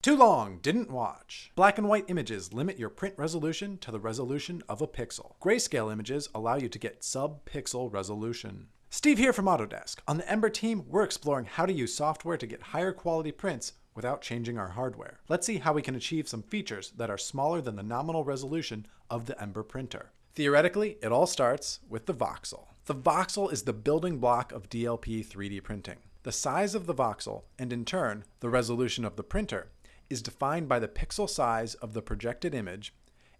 Too long, didn't watch. Black and white images limit your print resolution to the resolution of a pixel. Grayscale images allow you to get sub-pixel resolution. Steve here from Autodesk. On the Ember team, we're exploring how to use software to get higher quality prints without changing our hardware. Let's see how we can achieve some features that are smaller than the nominal resolution of the Ember printer. Theoretically, it all starts with the voxel. The voxel is the building block of DLP 3D printing. The size of the voxel, and in turn, the resolution of the printer, is defined by the pixel size of the projected image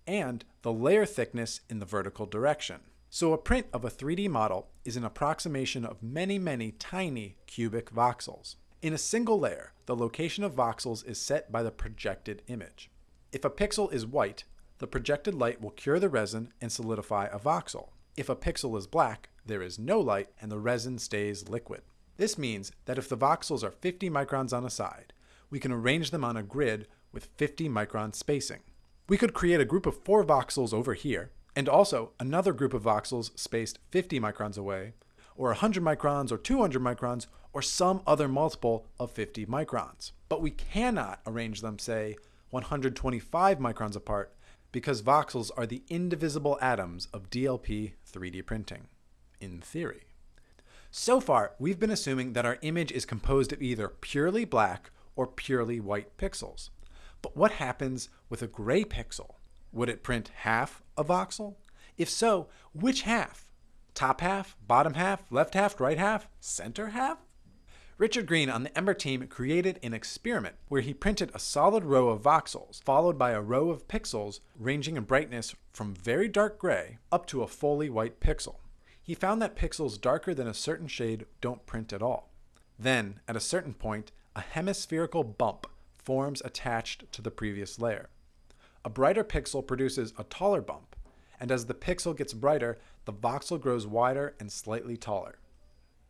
and the layer thickness in the vertical direction. So a print of a 3D model is an approximation of many, many tiny cubic voxels. In a single layer, the location of voxels is set by the projected image. If a pixel is white, the projected light will cure the resin and solidify a voxel. If a pixel is black, there is no light and the resin stays liquid. This means that if the voxels are 50 microns on a side, we can arrange them on a grid with 50 micron spacing. We could create a group of four voxels over here, and also another group of voxels spaced 50 microns away, or 100 microns or 200 microns, or some other multiple of 50 microns. But we cannot arrange them, say, 125 microns apart, because voxels are the indivisible atoms of DLP 3D printing, in theory. So far, we've been assuming that our image is composed of either purely black or purely white pixels. But what happens with a gray pixel? Would it print half a voxel? If so, which half? Top half, bottom half, left half, right half, center half? Richard Green on the Ember team created an experiment where he printed a solid row of voxels followed by a row of pixels ranging in brightness from very dark gray up to a fully white pixel. He found that pixels darker than a certain shade don't print at all. Then, at a certain point, a hemispherical bump forms attached to the previous layer. A brighter pixel produces a taller bump, and as the pixel gets brighter, the voxel grows wider and slightly taller.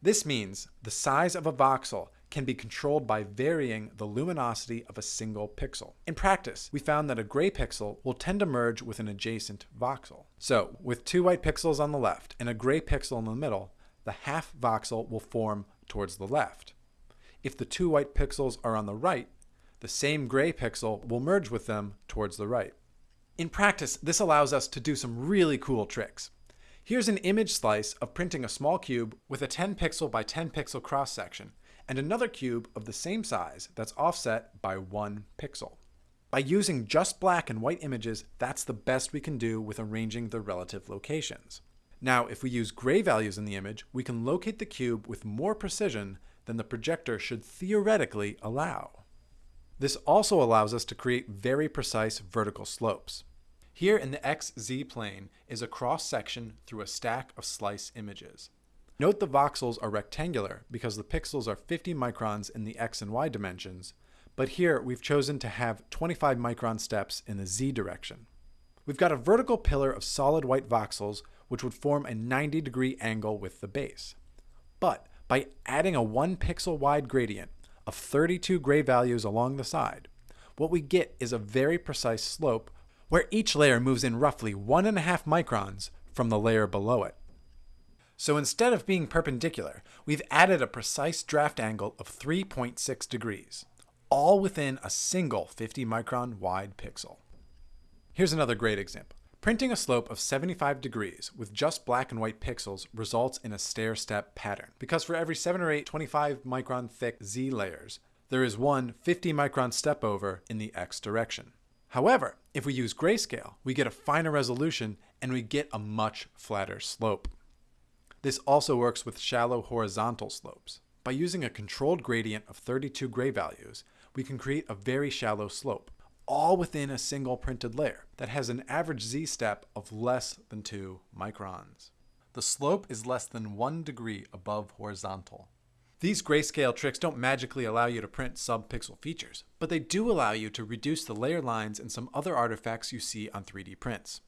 This means the size of a voxel can be controlled by varying the luminosity of a single pixel. In practice, we found that a gray pixel will tend to merge with an adjacent voxel. So, with two white pixels on the left and a gray pixel in the middle, the half voxel will form towards the left. If the two white pixels are on the right, the same gray pixel will merge with them towards the right. In practice, this allows us to do some really cool tricks. Here's an image slice of printing a small cube with a 10 pixel by 10 pixel cross section, and another cube of the same size that's offset by one pixel. By using just black and white images, that's the best we can do with arranging the relative locations. Now, if we use gray values in the image, we can locate the cube with more precision than the projector should theoretically allow. This also allows us to create very precise vertical slopes. Here in the XZ plane is a cross section through a stack of slice images. Note the voxels are rectangular because the pixels are 50 microns in the X and Y dimensions, but here we've chosen to have 25 micron steps in the Z direction. We've got a vertical pillar of solid white voxels which would form a 90 degree angle with the base. But by adding a 1 pixel wide gradient of 32 gray values along the side, what we get is a very precise slope where each layer moves in roughly 1.5 microns from the layer below it. So instead of being perpendicular, we've added a precise draft angle of 3.6 degrees, all within a single 50 micron wide pixel. Here's another great example. Printing a slope of 75 degrees with just black and white pixels results in a stair-step pattern, because for every 7 or 8 25 micron thick Z layers, there is one 50 micron step over in the X direction. However, if we use grayscale, we get a finer resolution and we get a much flatter slope. This also works with shallow horizontal slopes. By using a controlled gradient of 32 gray values, we can create a very shallow slope all within a single printed layer that has an average z-step of less than 2 microns. The slope is less than 1 degree above horizontal. These grayscale tricks don't magically allow you to print sub-pixel features, but they do allow you to reduce the layer lines and some other artifacts you see on 3D prints.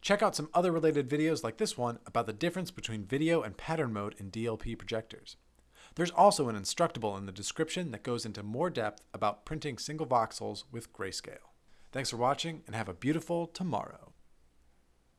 Check out some other related videos like this one about the difference between video and pattern mode in DLP projectors. There's also an Instructable in the description that goes into more depth about printing single voxels with grayscale. Thanks for watching and have a beautiful tomorrow.